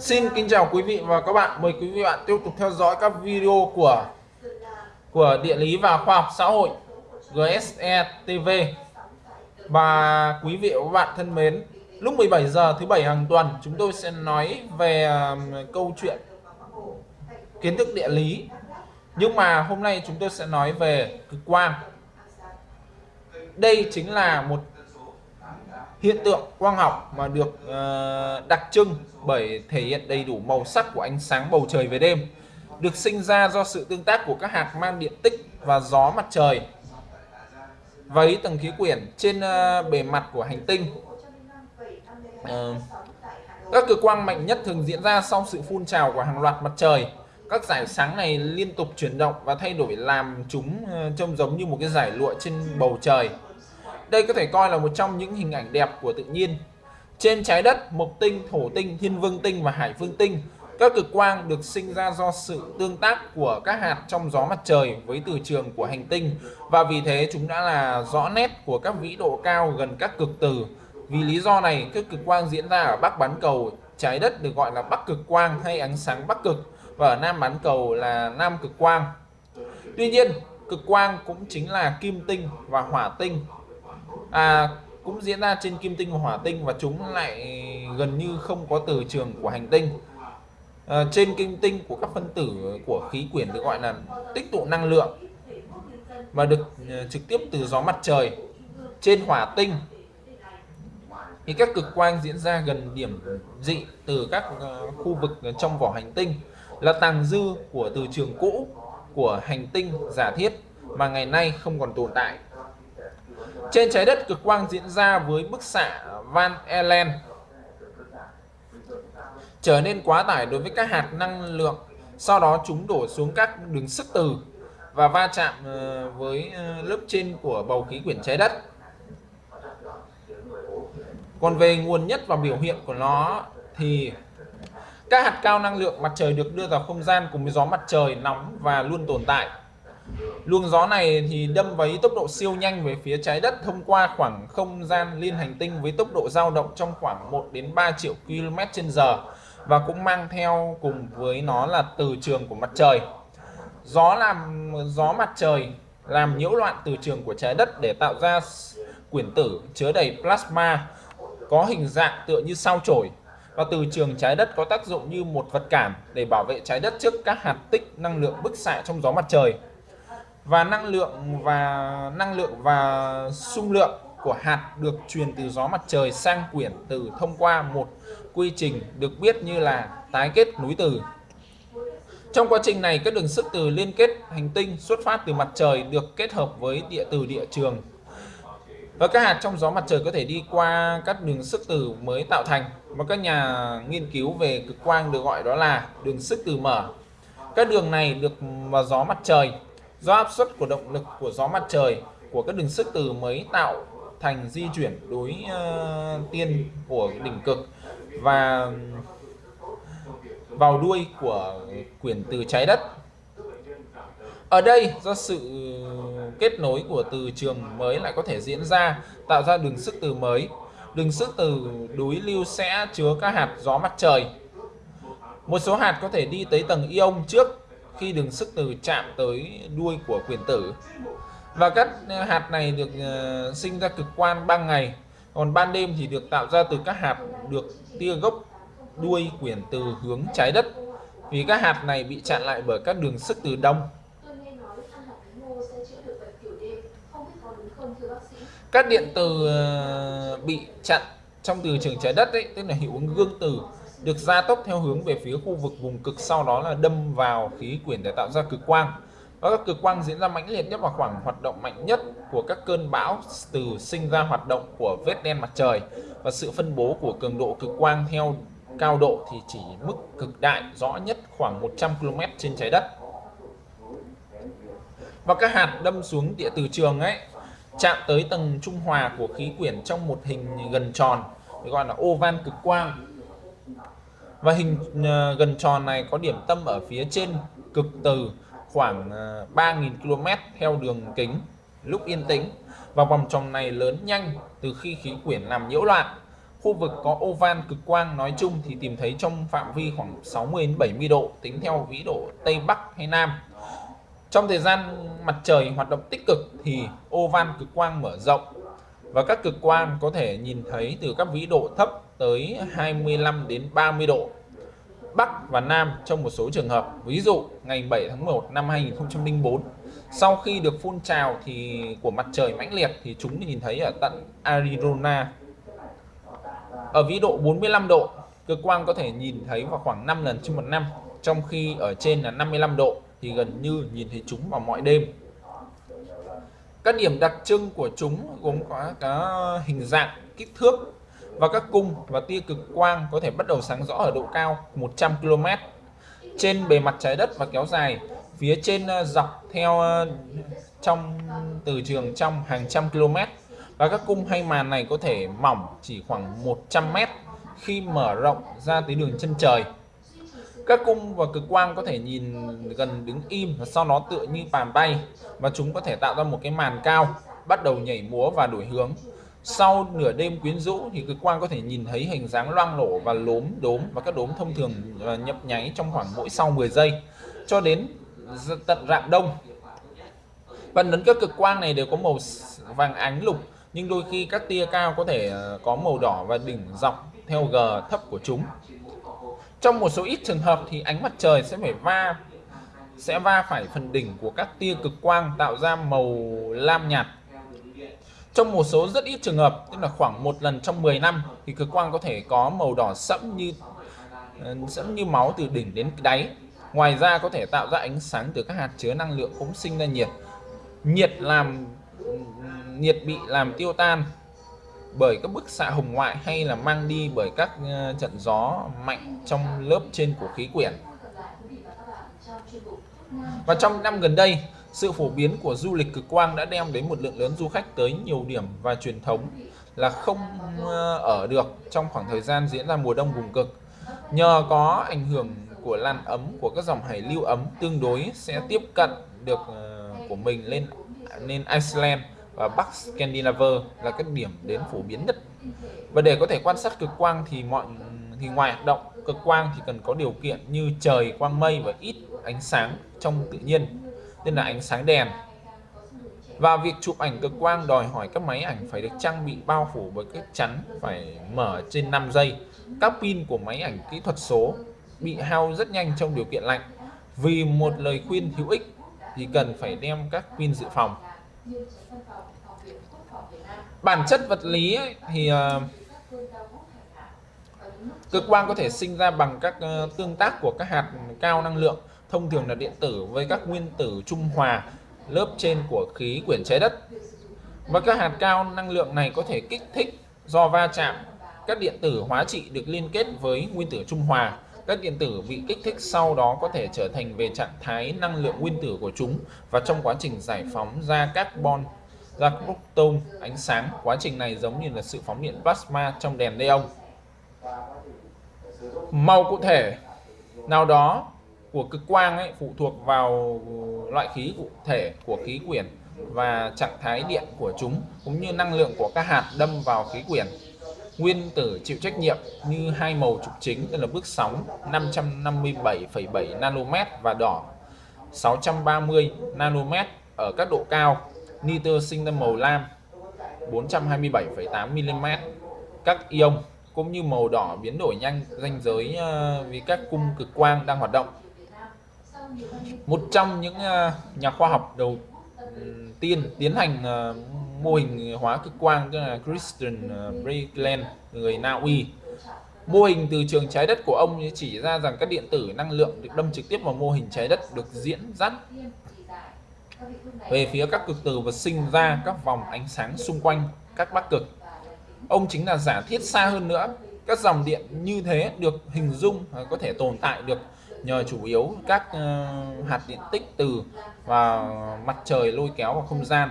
Xin kính chào quý vị và các bạn. Mời quý vị và bạn tiếp tục theo dõi các video của của địa lý và khoa học xã hội GSE TV. Và quý vị và các bạn thân mến, lúc 17 giờ thứ bảy hàng tuần chúng tôi sẽ nói về um, câu chuyện kiến thức địa lý. Nhưng mà hôm nay chúng tôi sẽ nói về cực quang. Đây chính là một hiện tượng quang học mà được uh, đặc trưng bởi thể hiện đầy đủ màu sắc của ánh sáng bầu trời về đêm được sinh ra do sự tương tác của các hạt mang điện tích và gió mặt trời. Vấy tầng khí quyển trên uh, bề mặt của hành tinh uh, các cực quang mạnh nhất thường diễn ra sau sự phun trào của hàng loạt mặt trời. Các giải sáng này liên tục chuyển động và thay đổi làm chúng trông giống như một cái giải lụa trên bầu trời đây có thể coi là một trong những hình ảnh đẹp của tự nhiên. Trên trái đất, mộc tinh, thổ tinh, thiên vương tinh và hải vương tinh, các cực quang được sinh ra do sự tương tác của các hạt trong gió mặt trời với từ trường của hành tinh và vì thế chúng đã là rõ nét của các vĩ độ cao gần các cực từ. Vì lý do này, các cực quang diễn ra ở bắc bán cầu trái đất được gọi là bắc cực quang hay ánh sáng bắc cực và ở nam bán cầu là nam cực quang. Tuy nhiên, cực quang cũng chính là kim tinh và hỏa tinh à, cũng diễn ra trên kim tinh và hỏa tinh và chúng lại gần như không có từ trường của hành tinh. À, trên kim tinh của các phân tử của khí quyển được gọi là tích tụ năng lượng và được à, trực tiếp từ gió mặt trời. Trên hỏa tinh thì các cực quang diễn ra gần điểm dị từ các à, khu vực trong vỏ hành tinh là tàng dư của từ trường cũ của hành tinh giả thiết mà ngày nay không còn tồn tại trên trái đất cực quang diễn ra với bức xạ Van Allen trở nên quá tải đối với các hạt năng lượng. Sau đó chúng đổ xuống các đường sức từ và va chạm ờ, với ờ, lớp trên của bầu khí quyển trái đất. Còn về nguồn nhất và biểu hiện của nó thì các hạt cao năng lượng mặt trời được đưa vào không gian cùng với gió mặt trời nóng và luôn tồn tại. Luồng gió này thì đâm với tốc độ siêu nhanh về phía trái đất thông qua khoảng không gian liên hành tinh với tốc độ dao động trong khoảng 1 đến 3 triệu km h và cũng mang theo cùng với nó là từ trường của mặt trời. Gió làm, gió mặt trời làm nhiễu loạn từ trường của trái đất để tạo ra quyển tử chứa đầy plasma, có hình dạng tựa như sao chổi và từ trường trái đất có tác dụng như một vật cản để bảo vệ trái đất trước các hạt tích năng lượng bức xạ trong gió mặt trời và năng lượng và năng lượng và xung lượng của hạt được truyền từ gió mặt trời sang quyển từ thông qua một quy trình được biết như là tái kết nối từ. Trong quá trình này, các đường sức từ liên kết hành tinh xuất phát từ mặt trời được kết hợp với địa từ địa trường. Và các hạt trong gió mặt trời có thể đi qua các đường sức từ mới tạo thành và các nhà nghiên cứu về cực quang được gọi đó là đường sức từ mở. Các đường này được vào gió mặt trời do áp suất của động lực của gió mặt trời của các đường sức từ mới tạo thành di chuyển đối uh, tiên của đỉnh cực và vào đuôi của quyển từ trái đất. Ở đây do sự kết nối của từ trường mới lại có thể diễn ra tạo ra đường sức từ mới. Đường sức từ đối lưu sẽ chứa các hạt gió mặt trời. Một số hạt có thể đi tới tầng ion trước khi đường sức từ chạm tới đuôi của quyền tử. Và các hạt này được ờ, sinh ra cực quan ban ngày còn ban đêm thì được tạo ra từ các hạt được tia gốc đuôi quyển từ hướng trái đất. Vì các hạt này bị chặn lại bởi các đường sức từ đông. Các điện từ ờ, bị chặn trong từ trường trái đất ấy, tức là hiệu ứng gương từ được gia tốc theo hướng về phía khu vực vùng cực, sau đó là đâm vào khí quyển để tạo ra cực quang. Và các cực quang diễn ra mãnh liệt nhất vào khoảng hoạt động mạnh nhất của các cơn bão từ sinh ra hoạt động của vết đen mặt trời. Và sự phân bố của cường độ cực quang theo cao độ thì chỉ mức cực đại, rõ nhất khoảng 100 km trên trái đất. Và các hạt đâm xuống địa từ trường ấy, chạm tới tầng trung hòa của khí quyển trong một hình gần tròn gọi là oval cực quang và hình à, gần tròn này có điểm tâm ở phía trên cực từ khoảng à, 3.000 km theo đường kính, lúc yên tĩnh. Và vòng tròn này lớn nhanh từ khi khí quyển làm nhiễu loạn. Khu vực có oval cực quang nói chung thì tìm thấy trong phạm vi khoảng 60 đến 70 độ, tính theo vĩ độ Tây Bắc hay Nam. Trong thời gian mặt trời hoạt động tích cực thì oval cực quang mở rộng. Và các cực quang có thể nhìn thấy từ các vĩ độ thấp tới 25 đến 30 độ Bắc và Nam trong một số trường hợp. Ví dụ ngày 7 tháng 1 năm 2004 sau khi được phun trào thì của mặt trời mãnh liệt thì chúng nhìn thấy ở tận Arizona ở vĩ độ 45 độ cực quang có thể nhìn thấy vào khoảng 5 lần trên một năm, trong khi ở trên là 55 độ thì gần như nhìn thấy chúng vào mọi đêm các điểm đặc trưng của chúng gồm có có hình dạng, kích thước và các cung và tia cực quang có thể bắt đầu sáng rõ ở độ cao 100 km. Trên bề mặt trái đất và kéo dài, phía trên ờ, dọc theo ờ, trong, từ trường trong hàng trăm km. Và các cung hay màn này có thể mỏng chỉ khoảng 100 mét khi mở rộng ra tới đường chân trời. Các cung và cực quang có thể nhìn gần đứng im và sau đó tựa như bàn bay, và chúng có thể tạo ra một cái màn cao, bắt đầu nhảy múa và đổi hướng sau nửa đêm quyến rũ thì cực quang có thể nhìn thấy hình dáng loang lổ và lốm đốm và các đốm thông thường ờ, nhấp nháy trong khoảng mỗi sau 10 giây cho đến tận rạng đông. Phần lớn các cực quang này đều có màu vàng ánh lục, nhưng đôi khi các tia cao có thể ờ, có màu đỏ và đỉnh dọc theo g thấp của chúng. Trong một số ít trường hợp thì ánh mặt trời sẽ phải va, sẽ va phải phần đỉnh của các tia cực quang tạo ra màu lam nhạt trong một số rất ít trường hợp tức là khoảng một lần trong 10 năm thì cực quang có thể có màu đỏ sẫm như sẫm như máu từ đỉnh đến đáy ngoài ra có thể tạo ra ánh sáng từ các hạt chứa năng lượng cũng sinh ra nhiệt nhiệt làm nhiệt bị làm tiêu tan bởi các bức xạ hồng ngoại hay là mang đi bởi các trận gió mạnh trong lớp trên của khí quyển. Và trong năm gần đây, sự phổ biến của du lịch cực quang đã đem đến một lượng lớn du khách tới nhiều điểm và truyền thống là không ờ, ở được trong khoảng thời gian diễn ra mùa đông vùng cực. Nhờ có ảnh hưởng của làn ấm của các dòng hải lưu ấm tương đối sẽ tiếp cận được ờ, của mình lên lên Iceland và Bắc Scandinavia là các điểm đến phổ biến nhất. Và để có thể quan sát cực quang thì mọi, thì ngoài hoạt động cực quang thì cần có điều kiện như trời quang mây và ít ánh sáng trong tự nhiên nên là ánh sáng đèn. Và việc chụp ảnh cực quang đòi hỏi các máy ảnh phải được trang bị bao phủ bởi các chắn phải mở trên 5 giây. Các pin của máy ảnh kỹ thuật số bị hao rất nhanh trong điều kiện lạnh. Vì một lời khuyên hữu ích thì cần phải đem các pin dự phòng. Bản chất vật lý ấy, thì uh, cực quang có thể sinh ra bằng các uh, tương tác của các hạt cao năng lượng thông thường là điện tử với các nguyên tử trung hòa, lớp trên của khí quyển trái đất. Và các hạt cao năng lượng này có thể kích thích do va chạm. Các điện tử hóa trị được liên kết với nguyên tử trung hòa. Các điện tử bị kích thích sau đó có thể trở thành về trạng thái năng lượng nguyên tử của chúng và trong quá trình giải phóng ra carbon, ra proton, ánh sáng. Quá trình này giống như là sự phóng điện plasma trong đèn neon. Màu cụ thể, nào đó của cực quang ấy phụ thuộc vào loại khí cụ thể của khí quyển và trạng thái điện của chúng cũng như năng lượng của các hạt đâm vào khí quyển. Nguyên tử chịu trách nhiệm như hai màu trục chính tức là bước sóng 557,7 nanomet và đỏ 630 nanomet ở các độ cao. Nitơ sinh ra màu lam 427,8 mm. Các ion cũng như màu đỏ biến đổi nhanh ranh giới ờ, vì các cung cực quang đang hoạt động một trong những ờ, nhà khoa học đầu ừ, tiên tiến hành ờ, mô hình hóa cực quang, tức là Christian ờ, Breitland người Na Uy. Mô hình từ trường trái đất của ông chỉ ra rằng các điện tử năng lượng được đâm trực tiếp vào mô hình trái đất được diễn dắt về phía các cực từ và sinh ra các vòng ánh sáng xung quanh các bắc cực. Ông chính là giả thiết xa hơn nữa, các dòng điện như thế được hình dung có thể tồn tại được nhờ chủ yếu các ờ, hạt điện tích từ và mặt trời lôi kéo vào không gian.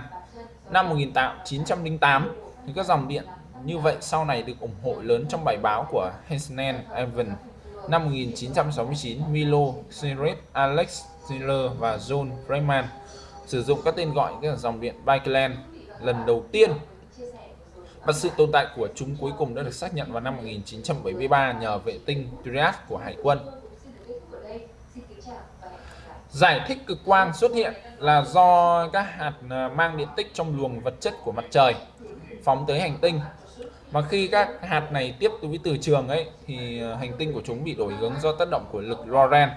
Năm 1908 thì các dòng điện như vậy sau này được ủng hộ lớn trong bài báo của Hesnen Evans năm 1969 Milo Seret Alex Taylor và John Freeman sử dụng các tên gọi các dòng điện Baikeland lần đầu tiên. Và sự tồn tại của chúng cuối cùng đã được xác nhận vào năm 1973 nhờ vệ tinh Trias của Hải quân. Giải thích cực quang xuất hiện là do các hạt ờ, mang điện tích trong luồng vật chất của mặt trời phóng tới hành tinh. Mà khi các hạt này tiếp với từ trường ấy, thì ờ, hành tinh của chúng bị đổi hướng do tác động của lực Lorentz.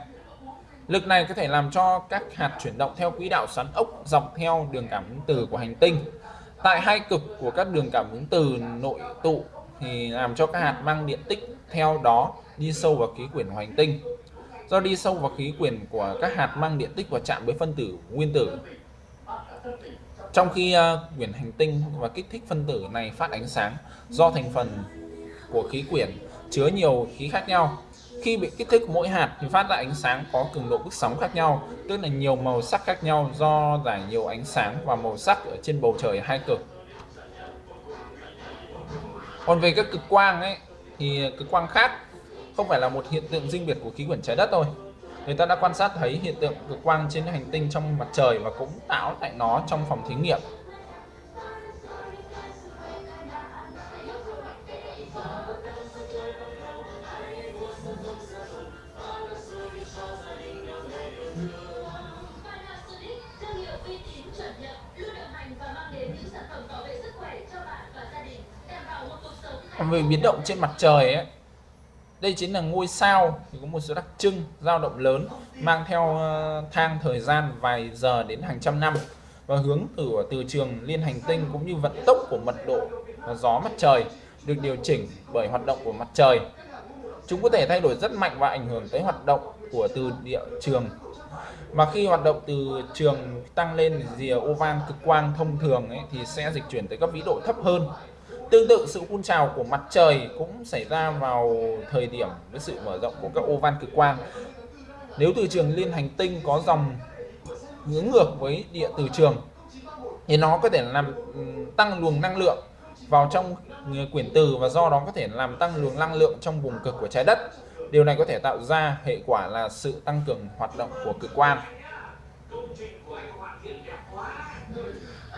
Lực này có thể làm cho các hạt chuyển động theo quỹ đạo xoắn ốc dọc theo đường cảm ứng từ của hành tinh. Tại hai cực của các đường cảm ứng từ nội tụ thì làm cho các hạt mang điện tích theo đó đi sâu vào khí quyển của hành tinh do đi sâu vào khí quyển của các hạt mang điện tích và chạm với phân tử nguyên tử. Trong khi uh, quyển hành tinh và kích thích phân tử này phát ánh sáng do thành phần của khí quyển chứa nhiều khí khác nhau. Khi bị kích thích mỗi hạt thì phát ra ánh sáng có cường độ bức sóng khác nhau, tức là nhiều màu sắc khác nhau do giải nhiều ánh sáng và màu sắc ở trên bầu trời hai cực. Còn về các cực quang ấy thì cực quang khác không phải là một hiện tượng riêng biệt của khí quyển trái đất thôi. Người ta đã quan sát thấy hiện tượng cực quang trên hành tinh trong mặt trời và cũng tạo tại nó trong phòng thí nghiệm. Về biến động trên mặt trời ấy, đây chính là ngôi sao thì có một số đặc trưng dao động lớn mang theo ờ, thang thời gian vài giờ đến hàng trăm năm và hướng từ ờ, từ trường liên hành tinh cũng như vận tốc của mật độ và gió mặt trời được điều chỉnh bởi hoạt động của mặt trời. Chúng có thể thay đổi rất mạnh và ảnh hưởng tới hoạt động của từ địa trường. Mà khi hoạt động từ trường tăng lên rìa ovan cực quang thông thường ấy, thì sẽ dịch chuyển tới các vĩ độ thấp hơn. Tương tự, sự phun trào của mặt trời cũng xảy ra vào thời điểm với sự mở rộng của các ô van cực quang. Nếu từ trường liên hành tinh có dòng hướng ngược với địa từ trường, thì nó có thể làm tăng luồng năng lượng vào trong quyển từ và do đó có thể làm tăng luồng năng lượng trong vùng cực của trái đất. Điều này có thể tạo ra hệ quả là sự tăng cường hoạt động của cực quang.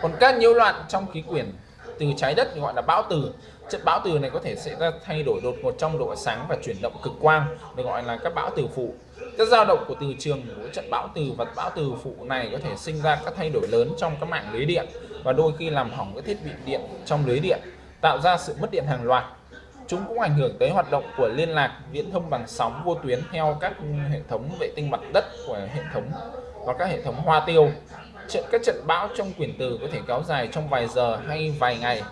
Còn các nhiễu loạn trong khí quyển từ trái đất gọi là bão từ. Chất bão từ này có thể sẽ ra thay đổi đột ngột trong độ sáng và chuyển động cực quang, được gọi là các bão từ phụ. Các dao động của từ trường của trận bão từ và bão từ phụ này có thể sinh ra các thay đổi lớn trong các mạng lưới điện và đôi khi làm hỏng các thiết bị điện trong lưới điện, tạo ra sự mất điện hàng loạt. Chúng cũng ảnh hưởng tới hoạt động của liên lạc viễn thông bằng sóng vô tuyến theo các hệ thống vệ tinh mặt đất của hệ thống và các hệ thống hoa tiêu trận các trận bão trong quyển từ có thể kéo dài trong vài giờ hay vài ngày,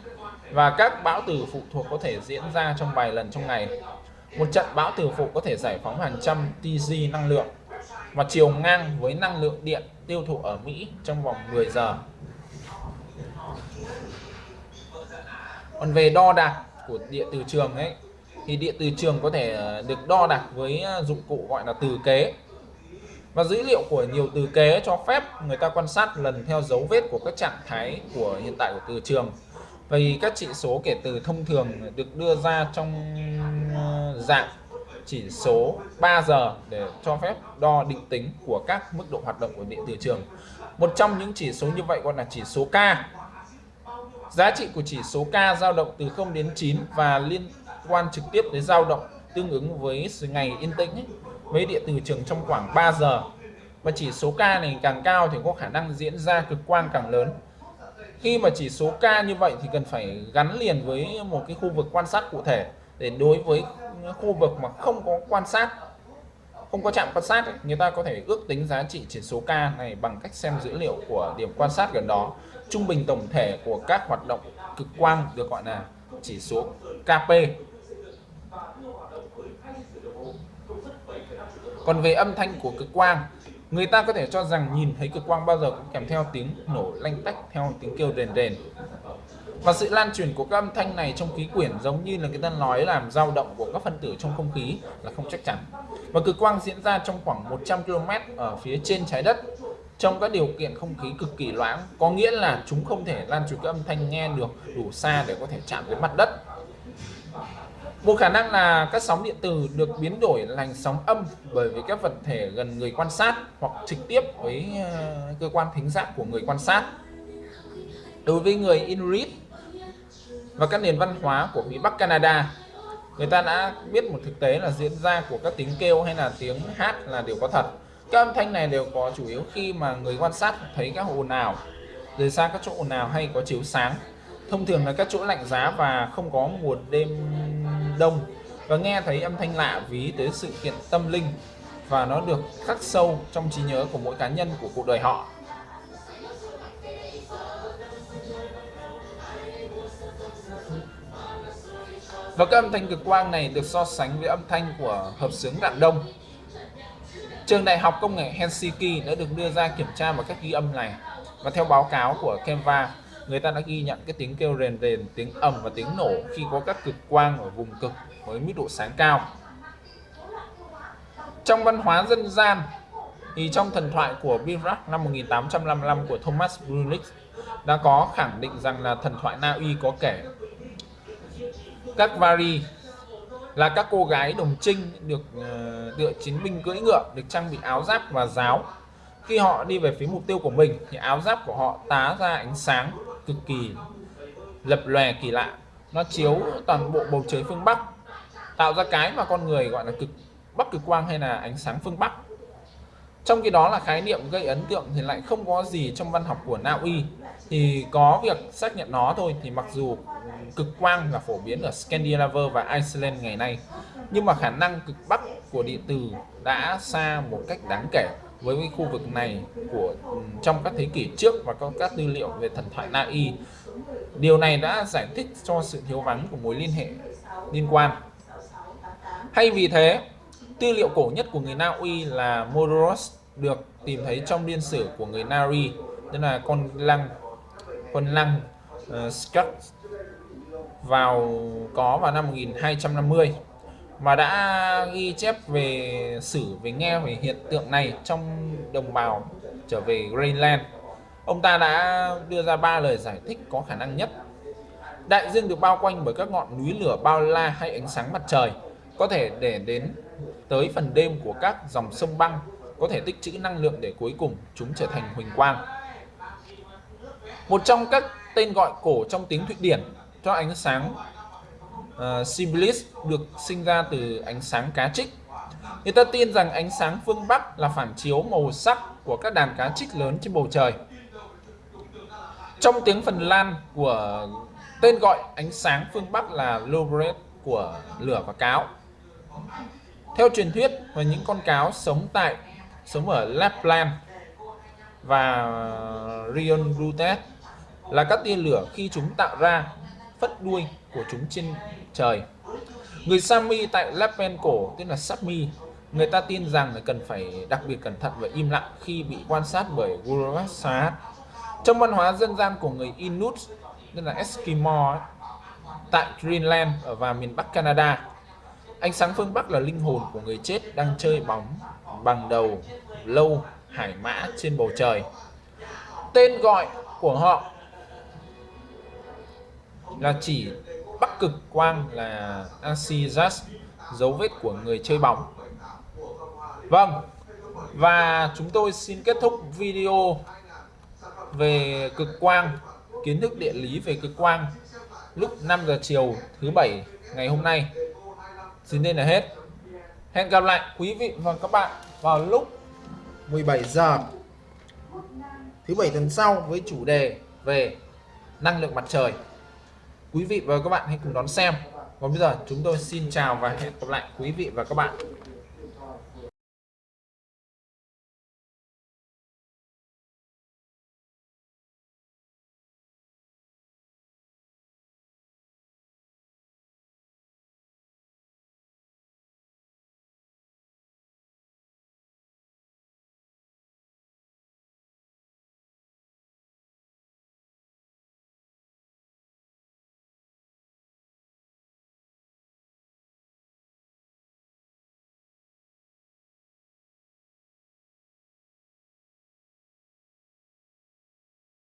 và các bão từ phụ thuộc có thể diễn ra trong vài lần trong ngày. Một trận bão từ phụ có thể giải phóng hàng trăm TG năng lượng và chiều ngang với năng lượng điện tiêu thụ ở Mỹ trong vòng 10 giờ. Còn về đo đạc của điện từ trường ấy, thì điện từ trường có thể ờ, được đo đạc với ờ, dụng cụ gọi là từ kế và dữ liệu của nhiều từ kế cho phép người ta quan sát lần theo dấu vết của các trạng thái của hiện tại của từ trường. Vì các chỉ số kể từ thông thường được đưa ra trong ờ, dạng chỉ số 3 giờ để cho phép đo định tính của các mức độ hoạt động của điện từ trường. Một trong những chỉ số như vậy gọi là chỉ số K. Giá trị của chỉ số K dao động từ 0 đến 9 và liên quan trực tiếp đến dao động tương ứng với ngày yên tĩnh ấy, với điện từ trường trong khoảng 3 giờ. Và chỉ số K này càng cao thì có khả năng diễn ra cực quang càng lớn. Khi mà chỉ số K như vậy thì cần phải gắn liền với một cái khu vực quan sát cụ thể để đối với khu vực mà không có quan sát không có chạm quan sát ấy, người ta có thể ước tính giá trị chỉ số K này bằng cách xem dữ liệu của điểm quan sát gần đó trung bình tổng thể của các hoạt động cực quang được gọi là chỉ số KP còn về âm thanh của cực quang, người ta có thể cho rằng nhìn thấy cực quang bao giờ cũng kèm theo tiếng nổ lanh tách, theo tiếng kêu rền rền. Và sự lan truyền của các âm thanh này trong khí quyển giống như là người ta nói làm dao động của các phân tử trong không khí là không chắc chắn. Và cực quang diễn ra trong khoảng 100 km ở phía trên trái đất, trong các điều kiện không khí cực kỳ loãng. Có nghĩa là chúng không thể lan truyền các âm thanh nghe được đủ xa để có thể chạm đến mặt đất một khả năng là các sóng điện từ được biến đổi thành sóng âm bởi vì các vật thể gần người quan sát hoặc trực tiếp với ờ, cơ quan thính giác của người quan sát. Đối với người Inuit và các nền văn hóa của phía Bắc Canada, người ta đã biết một thực tế là diễn ra của các tiếng kêu hay là tiếng hát là đều có thật các âm thanh này đều có chủ yếu khi mà người quan sát thấy các ồn ào, rời xa các chỗ ồn ào hay có chiếu sáng thông thường là các chỗ lạnh giá và không có mùa đêm đông và nghe thấy âm thanh lạ ví tới sự kiện tâm linh và nó được khắc sâu trong trí nhớ của mỗi cá nhân của cuộc đời họ. Và các âm thanh cực quang này được so sánh với âm thanh của hợp xướng đạn đông. Trường đại học công nghệ Helsinki đã được đưa ra kiểm tra vào các ghi âm này và theo báo cáo của Canva người ta đã ghi nhận cái tiếng kêu rền rền, tiếng ầm và tiếng nổ khi có các cực quang ở vùng cực với mức độ sáng cao. Trong văn hóa dân gian, thì trong thần thoại của Birak năm 1855 của Thomas Brunick đã có khẳng định rằng là thần thoại Na Uy có kể các Vari là các cô gái đồng trinh được ờ, tựa chiến binh cưỡi ngựa, được trang bị áo giáp và giáo. Khi họ đi về phía mục tiêu của mình, thì áo giáp của họ tá ra ánh sáng cực kỳ lập lòe kỳ lạ. Nó chiếu toàn bộ bầu trời phương Bắc, tạo ra cái mà con người gọi là cực Bắc cực quang hay là ánh sáng phương Bắc. Trong khi đó là khái niệm gây ấn tượng thì lại không có gì trong văn học của Na Uy. Thì có việc xác nhận nó thôi, thì mặc dù cực quang là phổ biến ở Scandinavia và Iceland ngày nay, nhưng mà khả năng cực bắc của điện tử đã xa một cách đáng kể với cái khu vực này của ừ, trong các thế kỷ trước và có các tư liệu về thần thoại Na Y. Điều này đã giải thích cho sự thiếu vắng của mối liên hệ liên quan. Hay vì thế, tư liệu cổ nhất của người Na Uy là Modoros được tìm thấy trong điên sử của người Nari, tức là con lăng con lăng ờ, uh, Skak vào có vào năm 1250 mà đã ghi chép về sử về nghe về hiện tượng này trong đồng bào trở về Greenland. Ông ta đã đưa ra ba lời giải thích có khả năng nhất. Đại dương được bao quanh bởi các ngọn núi lửa bao la hay ánh sáng mặt trời, có thể để đến tới phần đêm của các dòng sông băng, có thể tích trữ năng lượng để cuối cùng chúng trở thành huỳnh quang. Một trong các tên gọi cổ trong tiếng Thụy Điển cho ánh sáng Ờ, uh, Siblis được sinh ra từ ánh sáng cá trích. Người ta tin rằng ánh sáng phương Bắc là phản chiếu màu sắc của các đàn cá trích lớn trên bầu trời. Trong tiếng Phần Lan của tên gọi ánh sáng phương Bắc là Lobret của lửa và cáo. Theo truyền thuyết và những con cáo sống tại sống ở Lapland và Rion Rutet là các tia lửa khi chúng tạo ra phất đuôi của chúng trên trời. Người Sami tại Lapland cổ tức là Sapmi, người ta tin rằng là cần phải đặc biệt cẩn thận và im lặng khi bị quan sát bởi Guruvasat. Trong văn hóa dân gian của người Inuit, tức là Eskimo, tại Greenland ở và miền Bắc Canada, ánh sáng phương Bắc là linh hồn của người chết đang chơi bóng bằng đầu lâu hải mã trên bầu trời. Tên gọi của họ là chỉ bắc cực quang là Asijas dấu vết của người chơi bóng. Vâng và chúng tôi xin kết thúc video về cực quang, kiến thức địa lý về cực quang lúc 5 giờ chiều thứ bảy ngày hôm nay. Xin đây là hết. Hẹn gặp lại quý vị và các bạn vào lúc 17 giờ thứ bảy tuần sau với chủ đề về năng lượng mặt trời quý vị và các bạn hãy cùng đón xem. Còn bây giờ chúng tôi xin chào và hẹn gặp lại quý vị và các bạn.